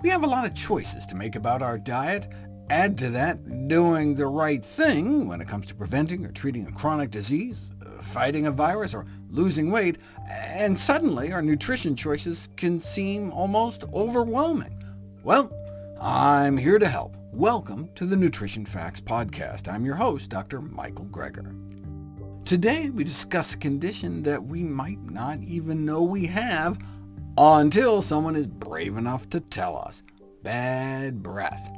We have a lot of choices to make about our diet. Add to that doing the right thing when it comes to preventing or treating a chronic disease, fighting a virus, or losing weight, and suddenly our nutrition choices can seem almost overwhelming. Well, I'm here to help. Welcome to the Nutrition Facts Podcast. I'm your host, Dr. Michael Greger. Today we discuss a condition that we might not even know we have, until someone is brave enough to tell us. Bad breath.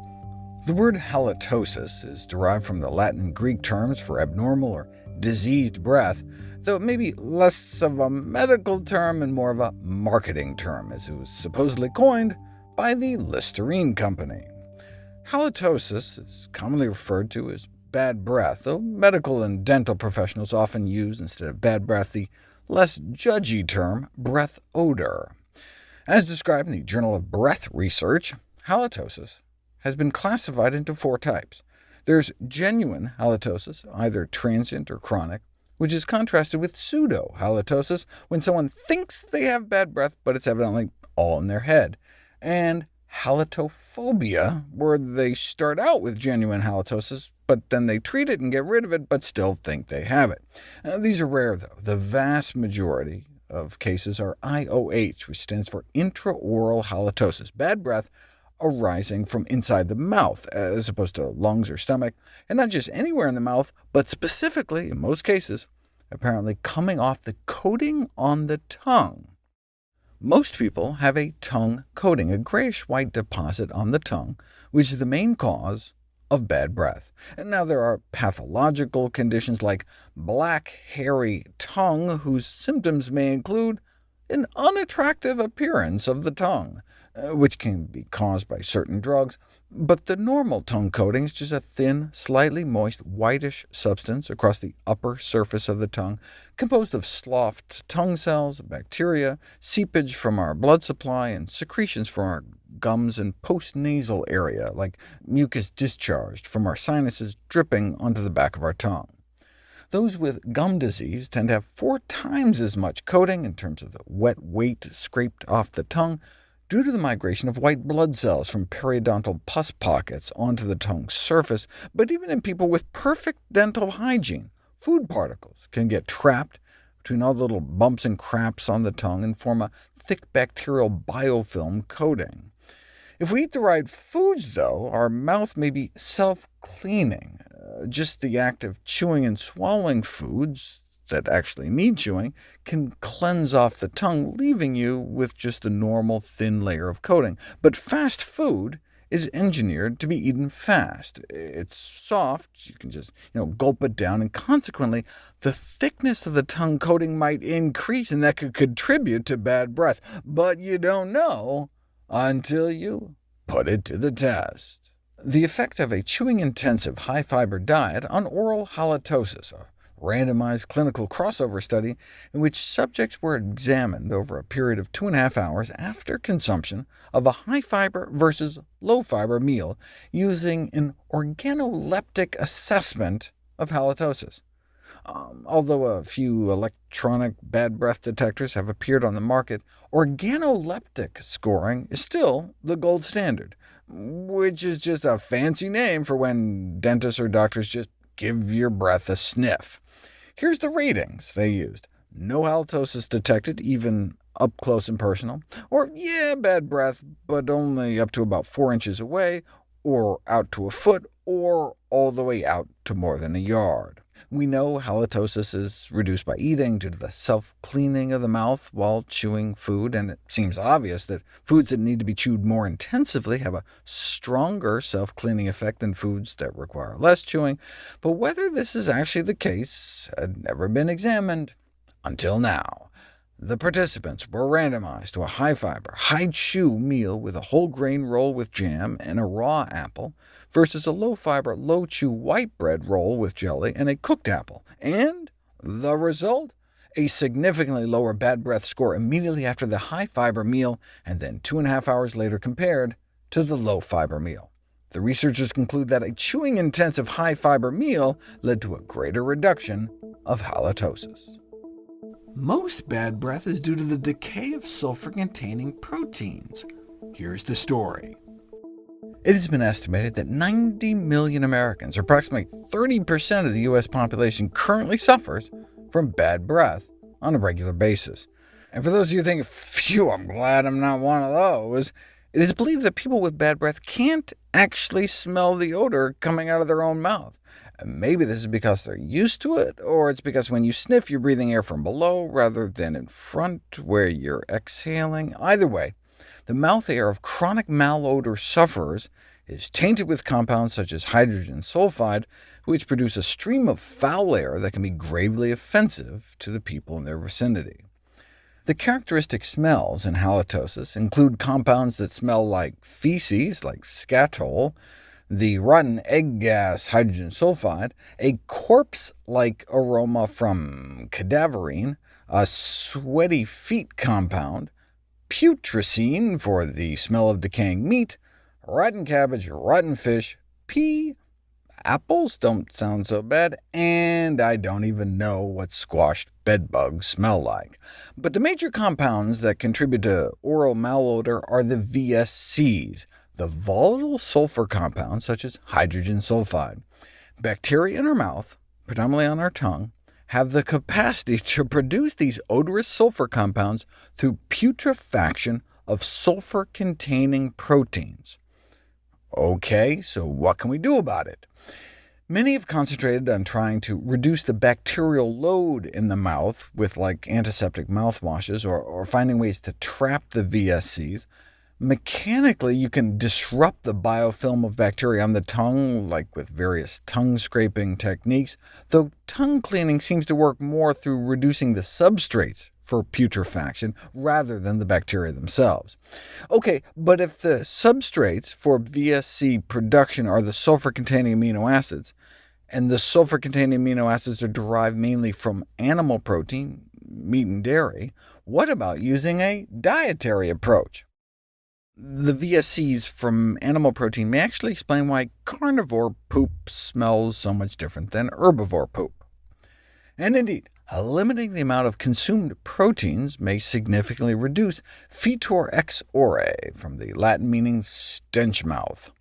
The word halitosis is derived from the Latin and Greek terms for abnormal or diseased breath, though it may be less of a medical term and more of a marketing term, as it was supposedly coined by the Listerine Company. Halitosis is commonly referred to as bad breath, though medical and dental professionals often use, instead of bad breath, the less judgy term breath odor. As described in the Journal of Breath Research, halitosis has been classified into four types. There's genuine halitosis, either transient or chronic, which is contrasted with pseudo-halitosis, when someone thinks they have bad breath, but it's evidently all in their head, and halitophobia, where they start out with genuine halitosis, but then they treat it and get rid of it, but still think they have it. Uh, these are rare, though. The vast majority of cases are IOH, which stands for intraoral halitosis, bad breath arising from inside the mouth, as opposed to lungs or stomach, and not just anywhere in the mouth, but specifically, in most cases, apparently coming off the coating on the tongue. Most people have a tongue coating, a grayish-white deposit on the tongue, which is the main cause of bad breath. And now there are pathological conditions like black, hairy tongue, whose symptoms may include an unattractive appearance of the tongue, uh, which can be caused by certain drugs, but the normal tongue coating is just a thin, slightly moist, whitish substance across the upper surface of the tongue, composed of sloughed tongue cells, bacteria, seepage from our blood supply, and secretions from our gums and postnasal area, like mucus discharged from our sinuses dripping onto the back of our tongue. Those with gum disease tend to have four times as much coating in terms of the wet weight scraped off the tongue, due to the migration of white blood cells from periodontal pus pockets onto the tongue's surface, but even in people with perfect dental hygiene, food particles can get trapped between all the little bumps and craps on the tongue and form a thick bacterial biofilm coating. If we eat the right foods, though, our mouth may be self-cleaning. Uh, just the act of chewing and swallowing foods that actually need chewing can cleanse off the tongue, leaving you with just a normal thin layer of coating. But fast food is engineered to be eaten fast. It's soft, you can just you know, gulp it down, and consequently the thickness of the tongue coating might increase, and that could contribute to bad breath. But you don't know until you put it to the test. The effect of a chewing-intensive, high-fiber diet on oral halitosis, a randomized clinical crossover study in which subjects were examined over a period of two and a half hours after consumption of a high-fiber versus low-fiber meal using an organoleptic assessment of halitosis. Um, although a few electronic bad breath detectors have appeared on the market, organoleptic scoring is still the gold standard, which is just a fancy name for when dentists or doctors just give your breath a sniff. Here's the ratings they used. No halitosis detected, even up close and personal, or yeah, bad breath, but only up to about 4 inches away, or out to a foot, or all the way out to more than a yard. We know halitosis is reduced by eating due to the self-cleaning of the mouth while chewing food, and it seems obvious that foods that need to be chewed more intensively have a stronger self-cleaning effect than foods that require less chewing, but whether this is actually the case had never been examined until now. The participants were randomized to a high-fiber, high-chew meal with a whole grain roll with jam and a raw apple, versus a low-fiber, low-chew white bread roll with jelly and a cooked apple, and the result? A significantly lower bad breath score immediately after the high-fiber meal, and then two and a half hours later compared to the low-fiber meal. The researchers conclude that a chewing-intensive high-fiber meal led to a greater reduction of halitosis. Most bad breath is due to the decay of sulfur-containing proteins. Here's the story. It has been estimated that 90 million Americans, or approximately 30% of the U.S. population, currently suffers from bad breath on a regular basis. And for those of you thinking, phew, I'm glad I'm not one of those, it is believed that people with bad breath can't actually smell the odor coming out of their own mouth. Maybe this is because they're used to it, or it's because when you sniff, you're breathing air from below rather than in front, where you're exhaling. Either way, the mouth air of chronic malodor sufferers is tainted with compounds such as hydrogen sulfide, which produce a stream of foul air that can be gravely offensive to the people in their vicinity. The characteristic smells in halitosis include compounds that smell like feces, like skatole, the rotten egg gas hydrogen sulfide, a corpse-like aroma from cadaverine, a sweaty feet compound, putrescine for the smell of decaying meat, rotten cabbage, rotten fish, pee, apples don't sound so bad, and I don't even know what squashed bedbugs smell like. But the major compounds that contribute to oral malodor are the VSCs, the volatile sulfur compounds such as hydrogen sulfide. Bacteria in our mouth, predominantly on our tongue, have the capacity to produce these odorous sulfur compounds through putrefaction of sulfur-containing proteins. OK, so what can we do about it? Many have concentrated on trying to reduce the bacterial load in the mouth with like antiseptic mouthwashes, or, or finding ways to trap the VSCs, Mechanically, you can disrupt the biofilm of bacteria on the tongue, like with various tongue-scraping techniques, though tongue cleaning seems to work more through reducing the substrates for putrefaction rather than the bacteria themselves. OK, but if the substrates for VSC production are the sulfur-containing amino acids, and the sulfur-containing amino acids are derived mainly from animal protein, meat and dairy, what about using a dietary approach? The VSCs from animal protein may actually explain why carnivore poop smells so much different than herbivore poop. And indeed, limiting the amount of consumed proteins may significantly reduce fetor ex ore, from the Latin meaning stench mouth.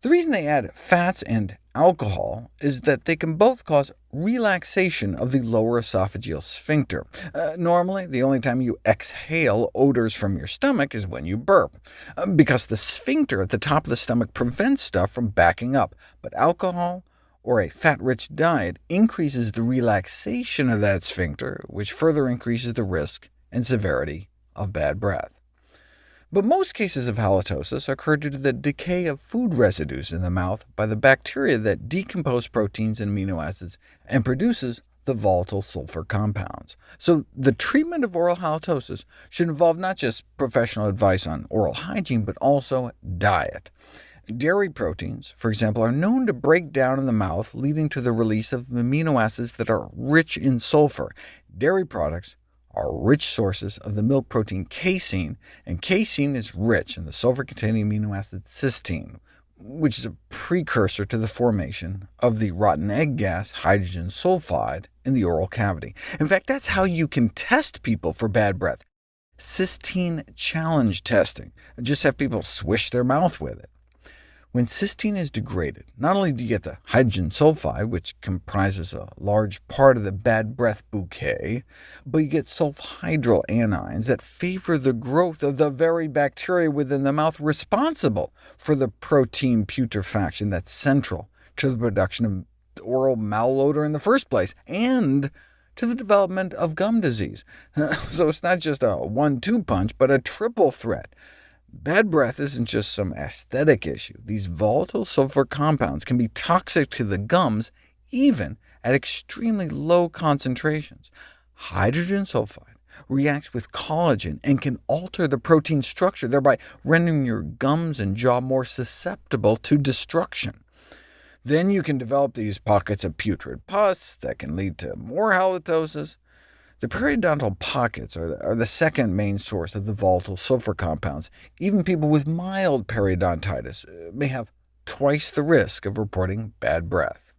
The reason they add fats and alcohol is that they can both cause relaxation of the lower esophageal sphincter. Uh, normally, the only time you exhale odors from your stomach is when you burp, uh, because the sphincter at the top of the stomach prevents stuff from backing up, but alcohol or a fat-rich diet increases the relaxation of that sphincter, which further increases the risk and severity of bad breath. But most cases of halitosis occur due to the decay of food residues in the mouth by the bacteria that decompose proteins and amino acids and produces the volatile sulfur compounds. So the treatment of oral halitosis should involve not just professional advice on oral hygiene, but also diet. Dairy proteins, for example, are known to break down in the mouth, leading to the release of amino acids that are rich in sulfur. Dairy products are rich sources of the milk protein casein, and casein is rich in the sulfur-containing amino acid cysteine, which is a precursor to the formation of the rotten egg gas hydrogen sulfide in the oral cavity. In fact, that's how you can test people for bad breath. Cysteine challenge testing. Just have people swish their mouth with it. When cysteine is degraded, not only do you get the hydrogen sulfide, which comprises a large part of the bad breath bouquet, but you get sulfhydryl anions that favor the growth of the very bacteria within the mouth responsible for the protein putrefaction that's central to the production of oral malodor in the first place, and to the development of gum disease. so it's not just a one-two punch, but a triple threat. Bad breath isn't just some aesthetic issue. These volatile sulfur compounds can be toxic to the gums even at extremely low concentrations. Hydrogen sulfide reacts with collagen and can alter the protein structure, thereby rendering your gums and jaw more susceptible to destruction. Then you can develop these pockets of putrid pus that can lead to more halitosis, the periodontal pockets are the, are the second main source of the volatile sulfur compounds. Even people with mild periodontitis uh, may have twice the risk of reporting bad breath.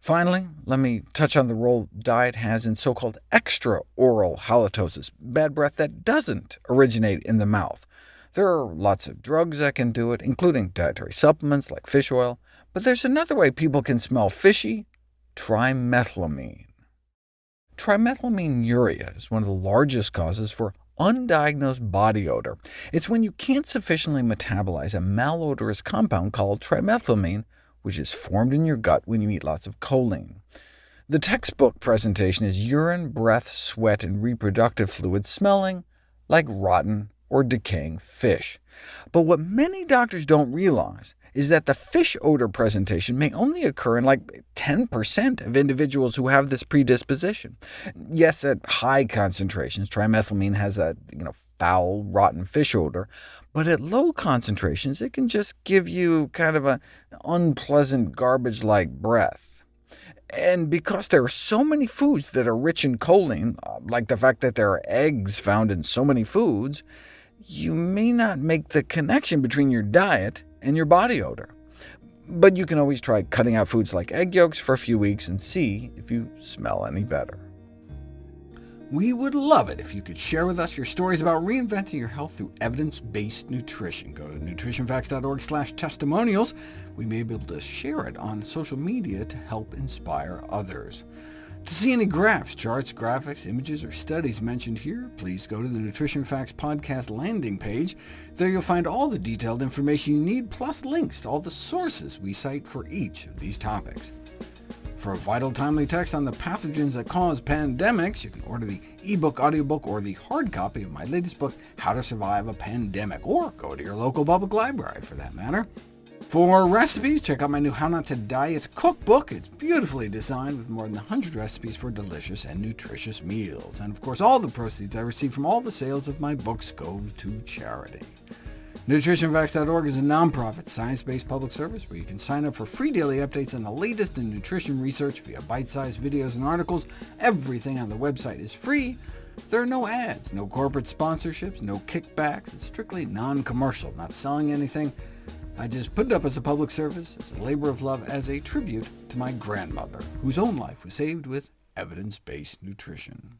Finally, let me touch on the role diet has in so-called extraoral halitosis, bad breath that doesn't originate in the mouth. There are lots of drugs that can do it, including dietary supplements like fish oil, but there's another way people can smell fishy— trimethylamine. Trimethylaminuria is one of the largest causes for undiagnosed body odor. It's when you can't sufficiently metabolize a malodorous compound called trimethylamine, which is formed in your gut when you eat lots of choline. The textbook presentation is urine, breath, sweat, and reproductive fluid smelling like rotten or decaying fish. But what many doctors don't realize is that the fish odor presentation may only occur in like 10% of individuals who have this predisposition. Yes, at high concentrations, trimethylamine has a you know, foul, rotten fish odor, but at low concentrations it can just give you kind of an unpleasant garbage-like breath. And because there are so many foods that are rich in choline, uh, like the fact that there are eggs found in so many foods, you may not make the connection between your diet and your body odor. But you can always try cutting out foods like egg yolks for a few weeks and see if you smell any better. We would love it if you could share with us your stories about reinventing your health through evidence-based nutrition. Go to nutritionfacts.org testimonials. We may be able to share it on social media to help inspire others. To see any graphs, charts, graphics, images, or studies mentioned here, please go to the Nutrition Facts podcast landing page. There you'll find all the detailed information you need, plus links to all the sources we cite for each of these topics. For a vital, timely text on the pathogens that cause pandemics, you can order the ebook, audiobook, or the hard copy of my latest book, How to Survive a Pandemic, or go to your local public library, for that matter. For recipes, check out my new How Not to Diet cookbook. It's beautifully designed with more than 100 recipes for delicious and nutritious meals. And of course, all the proceeds I receive from all the sales of my books go to charity. NutritionFacts.org is a nonprofit, science-based public service where you can sign up for free daily updates on the latest in nutrition research via bite-sized videos and articles. Everything on the website is free. There are no ads, no corporate sponsorships, no kickbacks. It's strictly non-commercial, not selling anything. I just put it up as a public service, as a labor of love, as a tribute to my grandmother, whose own life was saved with evidence-based nutrition.